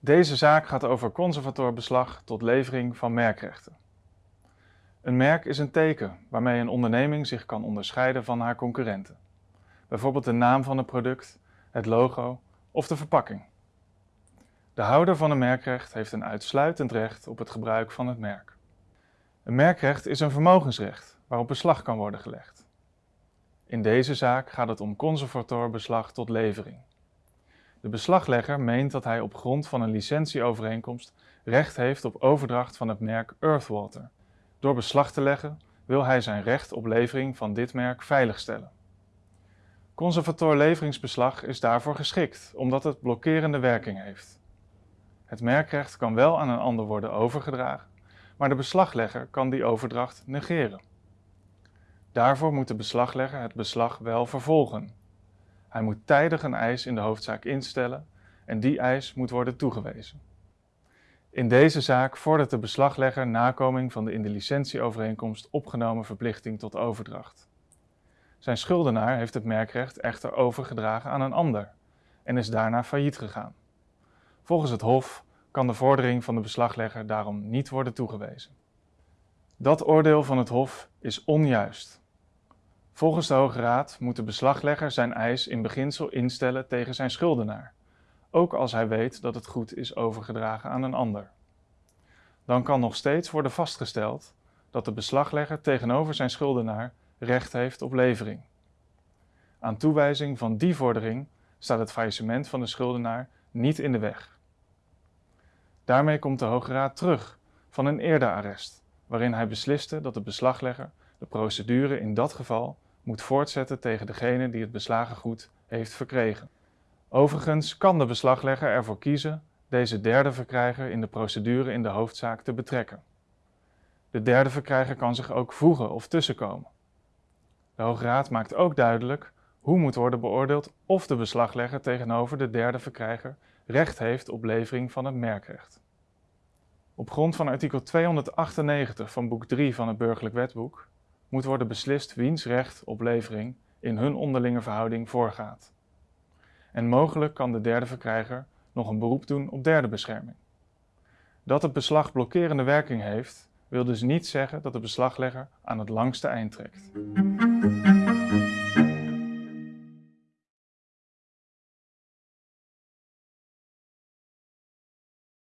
Deze zaak gaat over conservatorbeslag tot levering van merkrechten. Een merk is een teken waarmee een onderneming zich kan onderscheiden van haar concurrenten. Bijvoorbeeld de naam van het product, het logo of de verpakking. De houder van een merkrecht heeft een uitsluitend recht op het gebruik van het merk. Een merkrecht is een vermogensrecht waarop beslag kan worden gelegd. In deze zaak gaat het om conservatorbeslag tot levering. De beslaglegger meent dat hij op grond van een licentieovereenkomst recht heeft op overdracht van het merk Earthwater. Door beslag te leggen wil hij zijn recht op levering van dit merk veiligstellen. Conservator leveringsbeslag is daarvoor geschikt, omdat het blokkerende werking heeft. Het merkrecht kan wel aan een ander worden overgedragen, maar de beslaglegger kan die overdracht negeren. Daarvoor moet de beslaglegger het beslag wel vervolgen. Hij moet tijdig een eis in de hoofdzaak instellen en die eis moet worden toegewezen. In deze zaak vordert de beslaglegger nakoming van de in de licentieovereenkomst opgenomen verplichting tot overdracht. Zijn schuldenaar heeft het merkrecht echter overgedragen aan een ander en is daarna failliet gegaan. Volgens het Hof kan de vordering van de beslaglegger daarom niet worden toegewezen. Dat oordeel van het Hof is onjuist. Volgens de Hoge Raad moet de beslaglegger zijn eis in beginsel instellen tegen zijn schuldenaar, ook als hij weet dat het goed is overgedragen aan een ander. Dan kan nog steeds worden vastgesteld dat de beslaglegger tegenover zijn schuldenaar recht heeft op levering. Aan toewijzing van die vordering staat het faillissement van de schuldenaar niet in de weg. Daarmee komt de Hoge Raad terug van een eerder arrest, waarin hij besliste dat de beslaglegger de procedure in dat geval moet voortzetten tegen degene die het beslagen goed heeft verkregen. Overigens kan de beslaglegger ervoor kiezen deze derde verkrijger in de procedure in de hoofdzaak te betrekken. De derde verkrijger kan zich ook voegen of tussenkomen. De Hoge Raad maakt ook duidelijk hoe moet worden beoordeeld of de beslaglegger tegenover de derde verkrijger recht heeft op levering van het merkrecht. Op grond van artikel 298 van boek 3 van het Burgerlijk Wetboek moet worden beslist wiens recht op levering in hun onderlinge verhouding voorgaat. En mogelijk kan de derde verkrijger nog een beroep doen op derde bescherming. Dat het beslag blokkerende werking heeft, wil dus niet zeggen dat de beslaglegger aan het langste eind trekt.